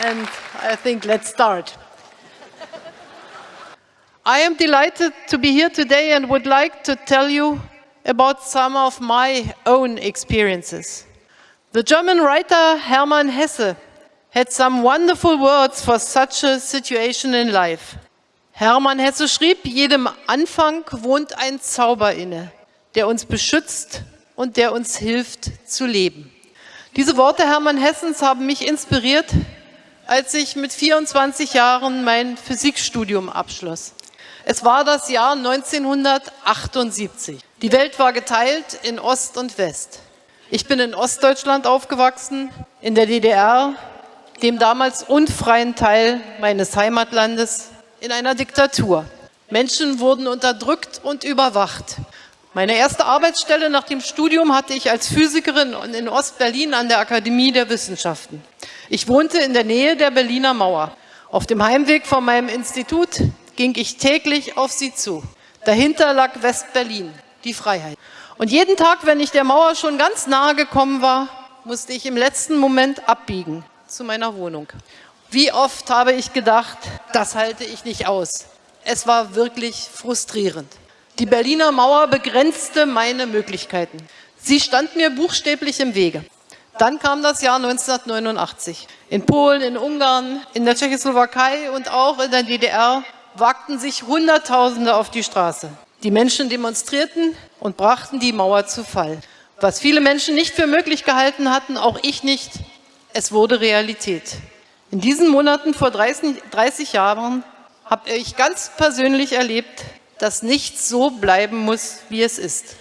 and I think let's start. I am delighted to be here today and would like to tell you about some of my own experiences. The German writer Hermann Hesse had some wonderful words for such a situation in life. Hermann Hesse schrieb, jedem Anfang wohnt ein Zauber inne, der uns beschützt und der uns hilft zu leben. Diese Worte Hermann Hessens haben mich inspiriert, als ich mit 24 Jahren mein Physikstudium abschloss. Es war das Jahr 1978. Die Welt war geteilt in Ost und West. Ich bin in Ostdeutschland aufgewachsen, in der DDR, dem damals unfreien Teil meines Heimatlandes, in einer Diktatur. Menschen wurden unterdrückt und überwacht. Meine erste Arbeitsstelle nach dem Studium hatte ich als Physikerin in Ostberlin an der Akademie der Wissenschaften. Ich wohnte in der Nähe der Berliner Mauer. Auf dem Heimweg von meinem Institut ging ich täglich auf sie zu. Dahinter lag West-Berlin, die Freiheit. Und jeden Tag, wenn ich der Mauer schon ganz nahe gekommen war, musste ich im letzten Moment abbiegen zu meiner Wohnung. Wie oft habe ich gedacht, das halte ich nicht aus. Es war wirklich frustrierend. Die Berliner Mauer begrenzte meine Möglichkeiten. Sie stand mir buchstäblich im Wege. Dann kam das Jahr 1989. In Polen, in Ungarn, in der Tschechoslowakei und auch in der DDR wagten sich Hunderttausende auf die Straße. Die Menschen demonstrierten und brachten die Mauer zu Fall. Was viele Menschen nicht für möglich gehalten hatten, auch ich nicht, es wurde Realität. In diesen Monaten vor 30, 30 Jahren habe ich ganz persönlich erlebt, dass nichts so bleiben muss, wie es ist.